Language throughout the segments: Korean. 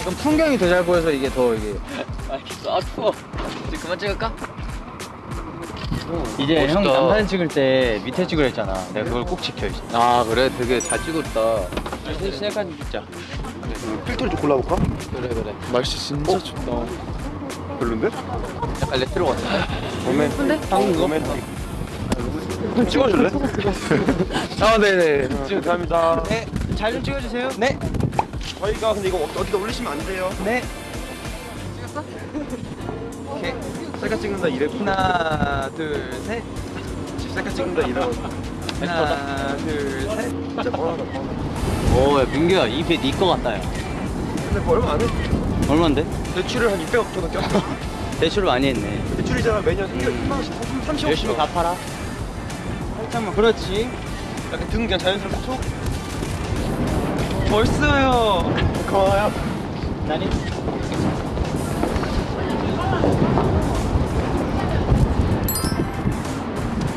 그럼 풍경이 더 잘 보여서 이게 더 이게 아 추워 이제 그만 찍을까? 이제 형 멋있다. 남사진 찍을 때 밑에 찍으려 했잖아. 내가 그걸 꼭 지켜 이제 아 그래? 되게 잘 찍었다. 셀카좀 찍자 필터를 좀 골라볼까? 그래 그래. 날씨 진짜 춥다. 별론데? 약간 레트로 같은데? 로맨틱 방금 로맨틱 좀 찍어줄래? 아 네네. 감사합니다. 네, 잘 좀 찍어주세요. 네. 저희가 근데 이거 어- 어디다 올리시면 안 돼요. 네. 셀카 찍는다 이래. 하나 둘셋. 셀카 찍는다 이래 하나 둘셋. 진짜 오야 민규야 입에 니거 같다 야. 근데 뭐 얼마 안 해? 얼만데? 대출을 한 600억 정도 꼈어 대출을 많이 했네. 대출이잖아 매년 1만원씩 30억 열심히 갚아라 살짝만 그렇지. 약간 등 그냥 자연스럽게 툭. 멋있어요. 고마워요. 나니?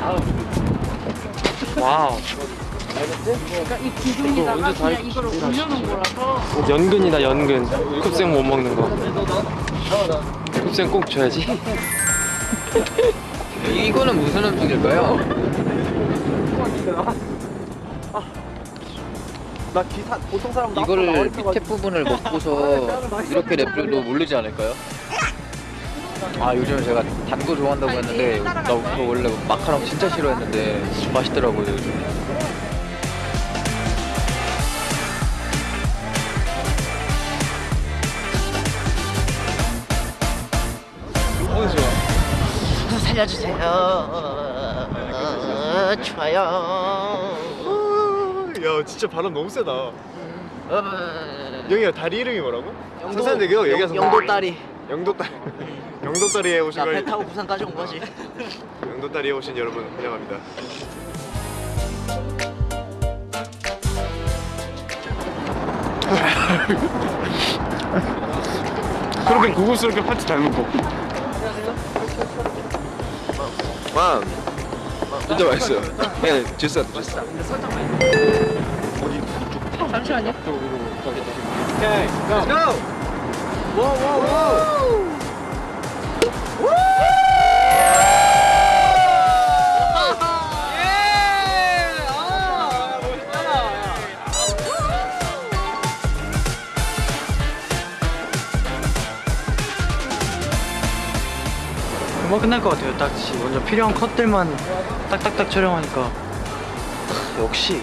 와우 그러니까 이 기둥에다가 그냥 이거를 올려놓은 거라서. 연근이다 연근. 쿱생 못 먹는 거. 쿱생 꼭 줘야지. 이거는 무슨 음식일까요? 나 기사 보통 사람 이거를 밑에 부분을 먹고서 이렇게 랩도 모르지 않을까요? 아 요즘 제가 단 거 좋아한다고 했는데 나 그거 원래 마카롱 진짜 싫어했는데 맛있더라고요 요즘. 어 살려주세요. 좋아요. 야 진짜 발음 너무 세다. 영희야 다리 이름이 뭐라고? 성산대교 얘기해서 영도딸이 영도딸 영도딸이에 오신 나배걸 타고 부산까지 온 거지. 영도딸이에 오신 여러분 환영합니다. 그렇게 고급스럽게 파티 잘 먹고. 와 진짜 맛있어요. 네 주스 주스. 잠시만요. 오케이 고! 금방 끝날 것 같아요. 딱 지- 먼저 필요한 컷들만 딱딱딱 촬영하니까. 역시